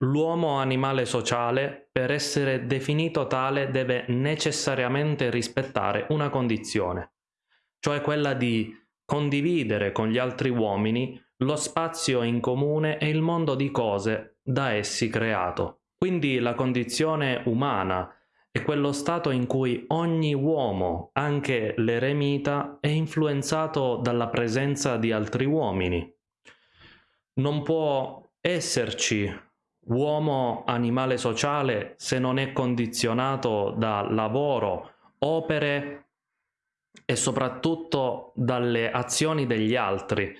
L'uomo animale sociale, per essere definito tale, deve necessariamente rispettare una condizione, cioè quella di condividere con gli altri uomini lo spazio in comune e il mondo di cose da essi creato. Quindi la condizione umana è quello stato in cui ogni uomo, anche l'eremita, è influenzato dalla presenza di altri uomini. Non può esserci uomo animale sociale se non è condizionato da lavoro, opere e soprattutto dalle azioni degli altri.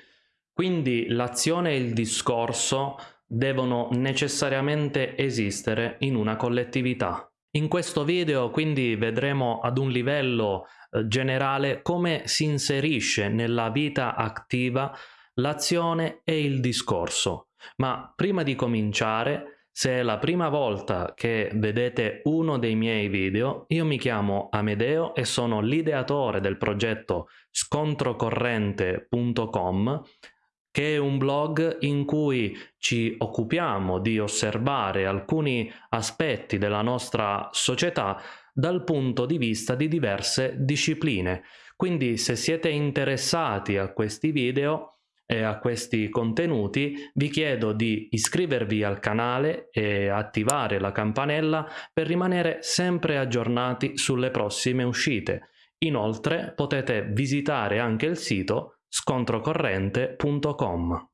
Quindi l'azione e il discorso devono necessariamente esistere in una collettività. In questo video quindi vedremo ad un livello eh, generale come si inserisce nella vita attiva l'azione e il discorso. Ma prima di cominciare, se è la prima volta che vedete uno dei miei video, io mi chiamo Amedeo e sono l'ideatore del progetto scontrocorrente.com che è un blog in cui ci occupiamo di osservare alcuni aspetti della nostra società dal punto di vista di diverse discipline. Quindi se siete interessati a questi video e a questi contenuti vi chiedo di iscrivervi al canale e attivare la campanella per rimanere sempre aggiornati sulle prossime uscite. Inoltre potete visitare anche il sito scontrocorrente.com.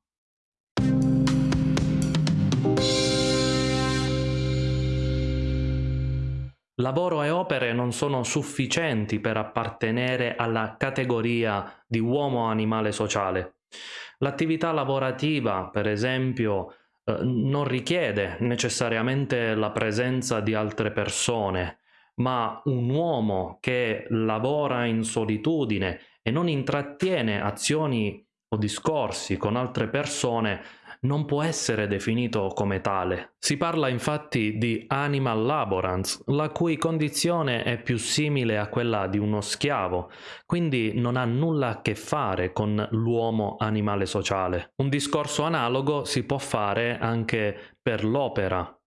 Lavoro e opere non sono sufficienti per appartenere alla categoria di uomo animale sociale. L'attività lavorativa, per esempio, eh, non richiede necessariamente la presenza di altre persone, ma un uomo che lavora in solitudine e non intrattiene azioni o discorsi con altre persone non può essere definito come tale. Si parla infatti di animal laborance, la cui condizione è più simile a quella di uno schiavo, quindi non ha nulla a che fare con l'uomo animale sociale. Un discorso analogo si può fare anche per l'opera.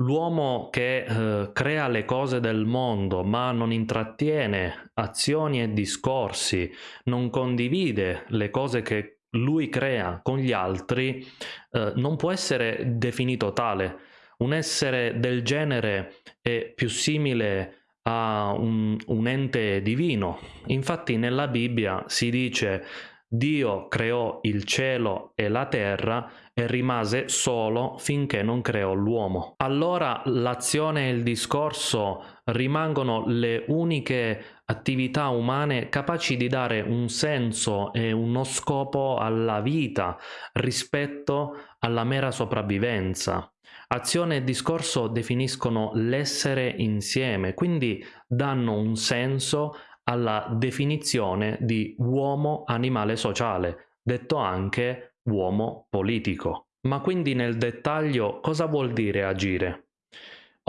L'uomo che eh, crea le cose del mondo ma non intrattiene azioni e discorsi, non condivide le cose che lui crea con gli altri, eh, non può essere definito tale. Un essere del genere è più simile a un, un ente divino. Infatti nella Bibbia si dice Dio creò il cielo e la terra e rimase solo finché non creò l'uomo. Allora l'azione e il discorso rimangono le uniche attività umane capaci di dare un senso e uno scopo alla vita rispetto alla mera sopravvivenza. Azione e discorso definiscono l'essere insieme, quindi danno un senso alla definizione di uomo animale sociale, detto anche uomo politico. Ma quindi nel dettaglio cosa vuol dire agire?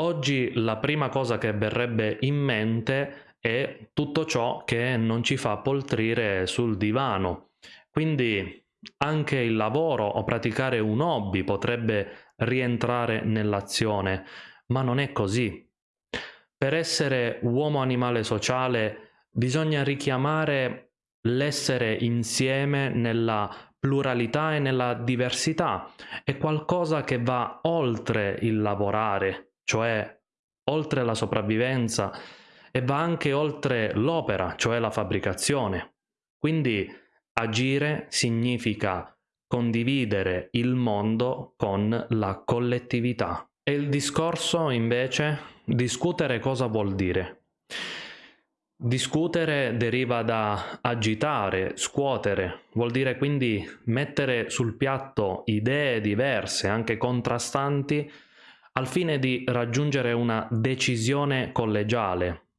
Oggi la prima cosa che verrebbe in mente è tutto ciò che non ci fa poltrire sul divano. Quindi anche il lavoro o praticare un hobby potrebbe rientrare nell'azione, ma non è così. Per essere uomo animale sociale bisogna richiamare l'essere insieme nella pluralità e nella diversità. È qualcosa che va oltre il lavorare, cioè oltre la sopravvivenza, e va anche oltre l'opera, cioè la fabbricazione. Quindi agire significa condividere il mondo con la collettività. E il discorso, invece, discutere cosa vuol dire? Discutere deriva da agitare, scuotere, vuol dire quindi mettere sul piatto idee diverse, anche contrastanti, al fine di raggiungere una decisione collegiale.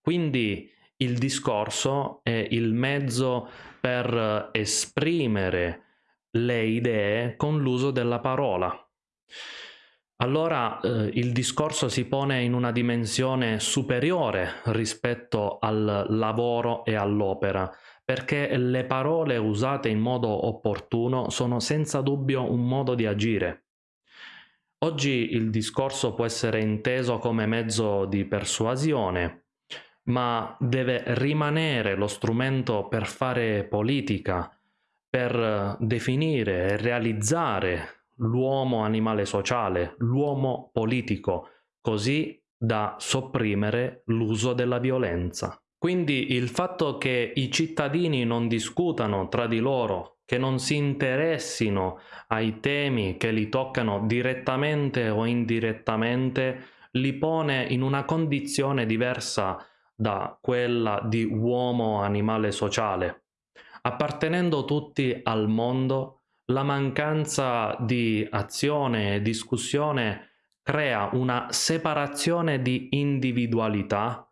Quindi il discorso è il mezzo per esprimere le idee con l'uso della parola allora eh, il discorso si pone in una dimensione superiore rispetto al lavoro e all'opera, perché le parole usate in modo opportuno sono senza dubbio un modo di agire. Oggi il discorso può essere inteso come mezzo di persuasione, ma deve rimanere lo strumento per fare politica, per definire e realizzare l'uomo animale sociale, l'uomo politico, così da sopprimere l'uso della violenza. Quindi il fatto che i cittadini non discutano tra di loro, che non si interessino ai temi che li toccano direttamente o indirettamente, li pone in una condizione diversa da quella di uomo animale sociale. Appartenendo tutti al mondo, la mancanza di azione e discussione crea una separazione di individualità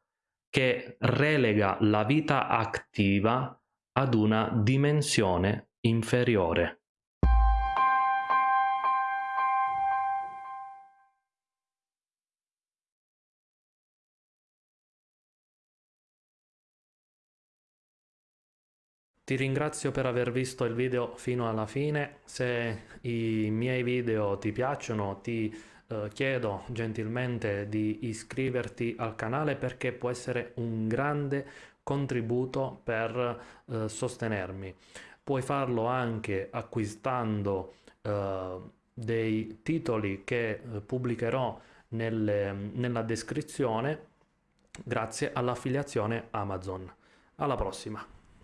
che relega la vita attiva ad una dimensione inferiore. Ti ringrazio per aver visto il video fino alla fine, se i miei video ti piacciono ti eh, chiedo gentilmente di iscriverti al canale perché può essere un grande contributo per eh, sostenermi. Puoi farlo anche acquistando eh, dei titoli che eh, pubblicherò nelle, nella descrizione grazie all'affiliazione Amazon. Alla prossima!